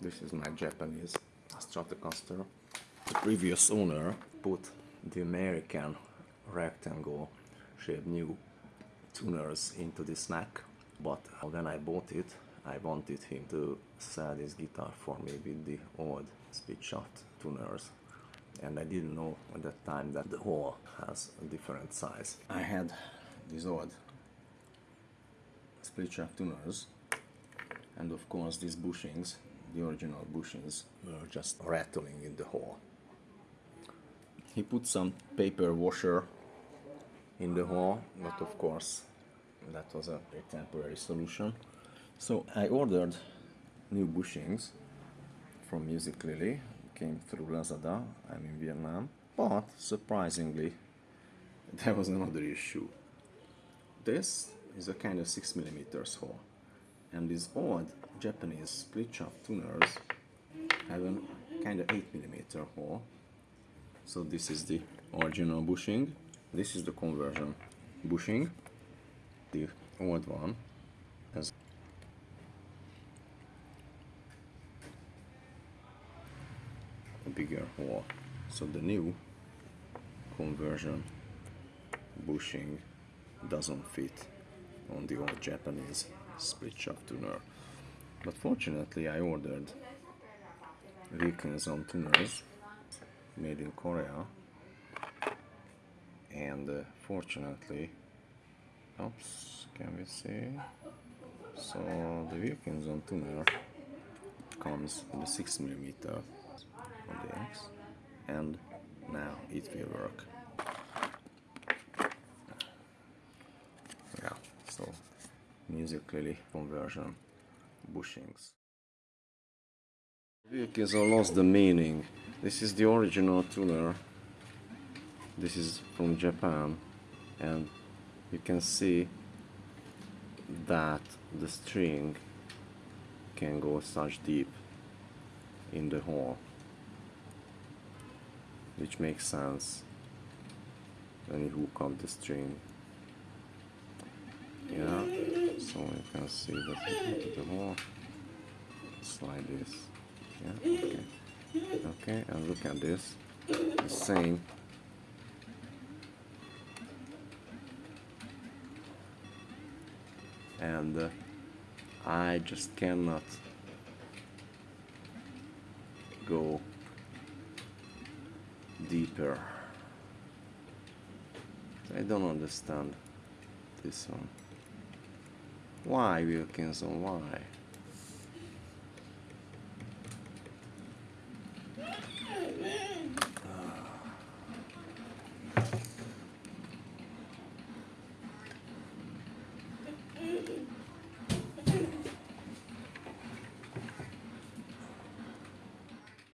This is my Japanese Stratocaster. The previous owner put the American rectangle shaped new tuners into this neck but uh, when I bought it I wanted him to sell this guitar for me with the old split shaft tuners and I didn't know at that time that the hole has a different size. I had these old split shaft tuners and of course these bushings, the original bushings, were just rattling in the hole. He put some paper washer in the hole, but of course that was a temporary solution. So I ordered new bushings from Musiclily, came through Lazada, I'm in Vietnam, but surprisingly there was another issue. This is a kind of 6mm hole and these old Japanese split shaft tuners have a kind of 8mm hole. So this is the original bushing. This is the conversion bushing the old one. Has a bigger hole. So the new conversion bushing doesn't fit on the old Japanese split shaft tuner. But fortunately I ordered Wilkinson tuners made in Korea. And uh, fortunately oops can we see? So the Wilkinson tuner comes with the 6 millimeter on the X and now it will work yeah so Musiclily conversion bushings. Wilkinson lost the meaning. This is the original tuner. This is from Japan and you can see that the string can go such deep in the hole which makes sense when you hook up the string. Yeah so you can see that into the it's like this. Yeah okay. Okay and look at this. The same. And uh, I just cannot go deeper. I don't understand this one why Wilkinson why